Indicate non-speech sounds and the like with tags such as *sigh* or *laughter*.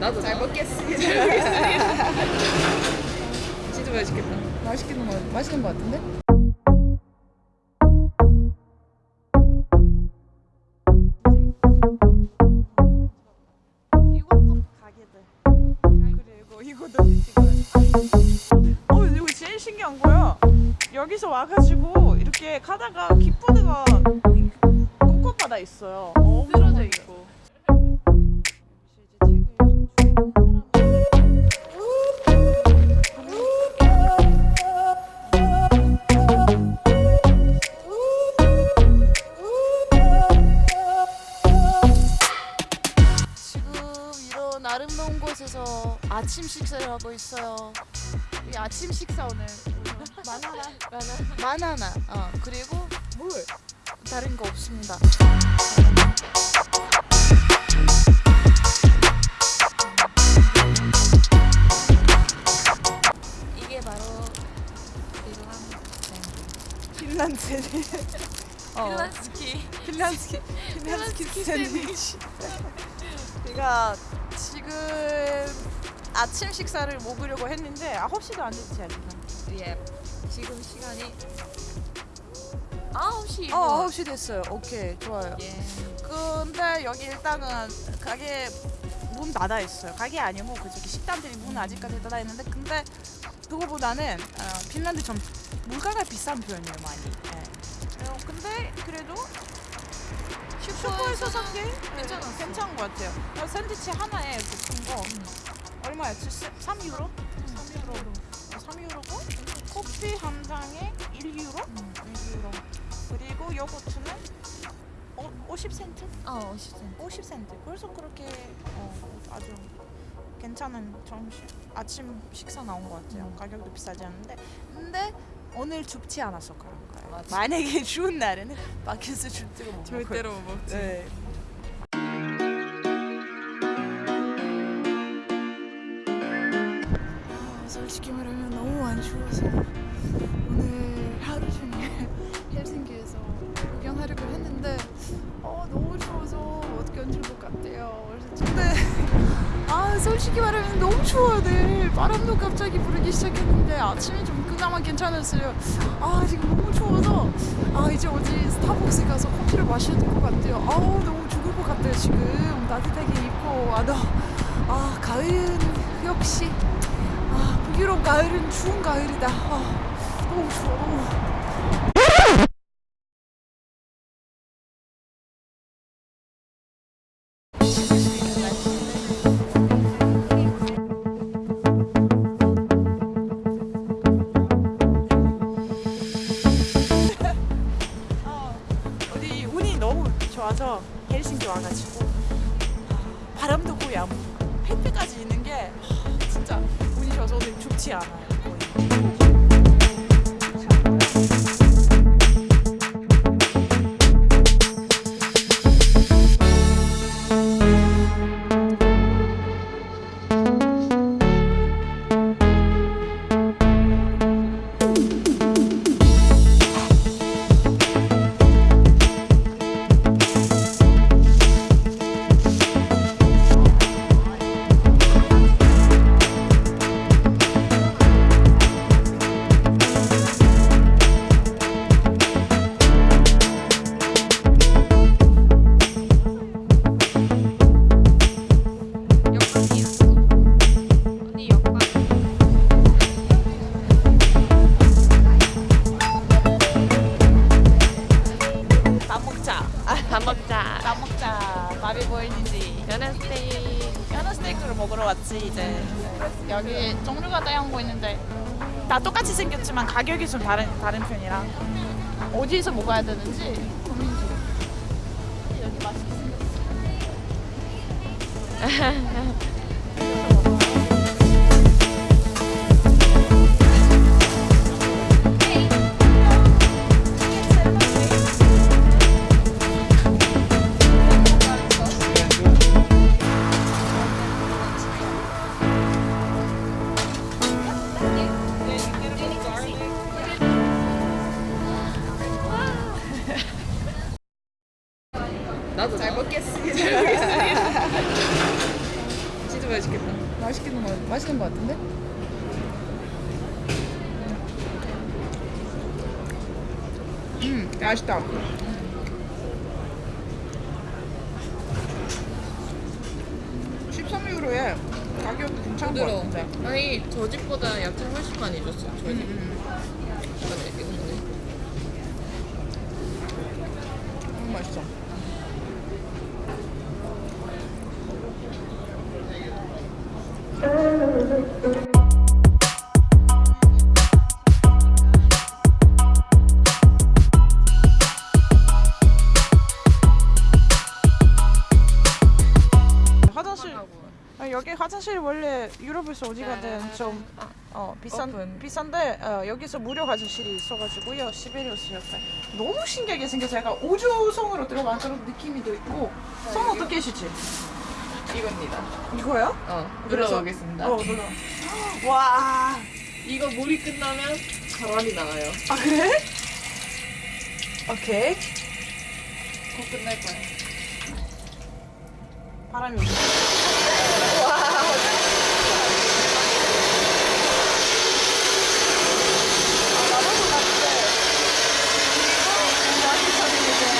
나도 잘 먹겠습니다. 잘 먹겠습니다. 진짜 맛있겠다. 맛있는 거 맛있는 거 같은데? 이것도 가게들 그리고 이것도 찍어요 어 이거 제일 신기한 거야 여기서 와가지고 이렇게 가다가 깃푸드가 곳곳마다 있어요 쓰러져 있고. 아침 식사를 하고 있어요. 이 아침 식사 오늘. 마나나. 마나나. 마나나. 어 그리고 물. 다른 거 없습니다. 이게 바로 핀란드. 핀란드. 어, 핀란스키. 핀란드 샌드위치. 제가 *laughs* 지금 아침 식사를 먹으려고 했는데 9시도 안 됐지 아직은 예. 지금 시간이 9시 어 9시 됐어요 오케이 좋아요 예. 근데 여기 일단은 가게 문 닫아 있어요. 가게 아니고 그 저기 식당들이 문 아직까지 닫아 있는데 근데 그거보다는 어, 핀란드 좀 물가가 비싼 편이에요 많이. 예. 어, 근데 그래도 슈퍼에서 산게 괜찮았어. 괜찮은 것 같아요. 어, 샌드위치 하나에 그 큰 거 얼마였지? 3유로? 3유로. 3유로고 커피 한 장에 1유로? 1유로. 그리고 요거트는 어, 50센트? 어 50센트 50센트. 그래서 그렇게 어, 아주 괜찮은 점심 아침 식사 나온 것 같아요. 가격도 비싸지 않은데 근데 오늘 춥지 않아서 그런 거예요. 맞아. 만약에 *laughs* 추운 날에는 밖에서 줄때가 못. 절대로 못 먹지. 네. 솔직히 말하면 너무 안 추워서 오늘 하루 종일 *laughs* 헬싱키에서 구경하려고 했는데 어 너무 추워서 못 견딜 것 같아요. 근데 *laughs* 아 솔직히 말하면 너무 추워요. 늘 바람도 갑자기 부르기 시작했는데 아침에 좀 그나마 괜찮았어요. 아 지금 너무 추워서 아 이제 어디 스타벅스 가서 커피를 마셔야 될 것 같아요. 아우 너무 죽을 것 같아요 지금 따뜻하게 입고 와도 아 가을은 역시 아 북유럽 가을은 추운 가을이다. 아, 추워. 너무. 어, *laughs* 어디 운이 너무 헬싱키 와가지고 아, 바람도 거의 햇빛까지 있는 게 아, 진짜 좋아서 오늘 춥지 않아요. 거의. 보이는지. 연어 스테이크 연어 스테이크를 먹으러 왔지 이제. 여기 종류가 다양한 거 있는데 다 똑같이 생겼지만 가격이 좀 다른 다른 편이라 어디서 먹어야 되는지 고민 중. 여기 맛있게 *laughs* 나도 잘 먹겠습니다. 잘 먹겠습니다. 진짜 맛있겠다. 맛있겠는 거 맛있는 거 같은데? 음, 맛있다. 음. 13유로에 가격도 괜찮은 거 부드러워. 같은데. 아니 저 집보다 야채 훨씬 많이 줬어. 저희 집. 음, 이거는. 너무 맛있어. 화장실. 아, 여기 화장실 원래 유럽에서 어디 가든 좀 어, 비싼 오픈. 비싼데 어, 여기서 무료 화장실이 있어가지고요. 시베리우스 옆에 너무 신기하게 생겨서 약간 우주성으로 들어간 그런 느낌이 도 있고 손 어떻게 하시지? 이겁니다. 이거요? 어 눌러보겠습니다. 어 눌러 와 이거 물이 끝나면 바람이 나와요. 아 그래? 오케이 곧 끝날 거야 바람이 오네